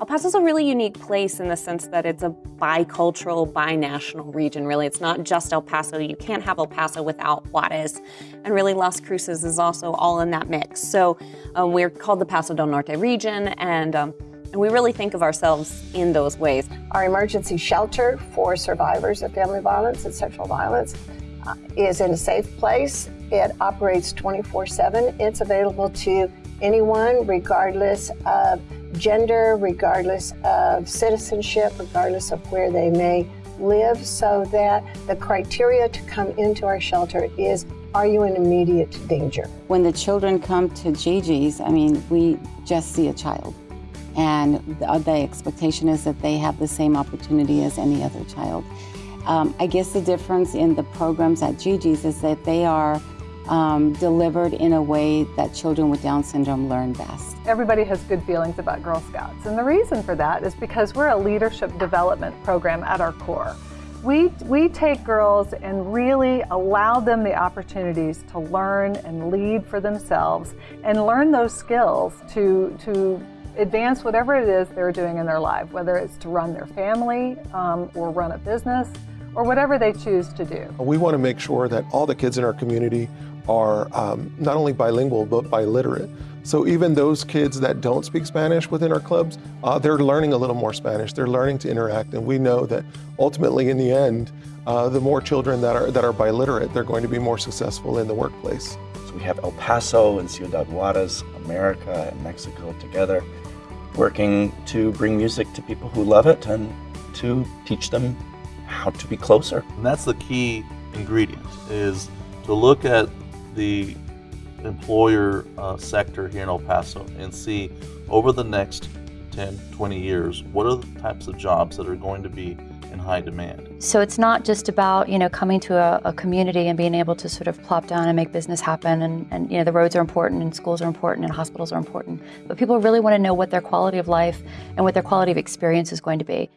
El Paso is a really unique place in the sense that it's a bicultural, binational region, really. It's not just El Paso. You can't have El Paso without Juarez. And really, Las Cruces is also all in that mix. So um, we're called the Paso del Norte region, and, um, and we really think of ourselves in those ways. Our emergency shelter for survivors of family violence and sexual violence uh, is in a safe place. It operates 24-7. It's available to anyone, regardless of gender, regardless of citizenship, regardless of where they may live, so that the criteria to come into our shelter is are you in immediate danger? When the children come to Gigi's, I mean, we just see a child. And the, the expectation is that they have the same opportunity as any other child. Um, I guess the difference in the programs at Gigi's is that they are um, delivered in a way that children with Down syndrome learn best. Everybody has good feelings about Girl Scouts, and the reason for that is because we're a leadership development program at our core. We, we take girls and really allow them the opportunities to learn and lead for themselves and learn those skills to, to advance whatever it is they're doing in their life, whether it's to run their family um, or run a business or whatever they choose to do. We want to make sure that all the kids in our community are um, not only bilingual, but biliterate. So even those kids that don't speak Spanish within our clubs, uh, they're learning a little more Spanish. They're learning to interact, and we know that ultimately in the end, uh, the more children that are, that are biliterate, they're going to be more successful in the workplace. So we have El Paso and Ciudad Juarez, America and Mexico together, working to bring music to people who love it and to teach them how to be closer. And that's the key ingredient, is to look at the employer uh, sector here in El Paso and see over the next 10, 20 years, what are the types of jobs that are going to be in high demand? So it's not just about, you know, coming to a, a, community and being able to sort of plop down and make business happen and, and, you know, the roads are important and schools are important and hospitals are important. But people really want to know what their quality of life and what their quality of experience is going to be.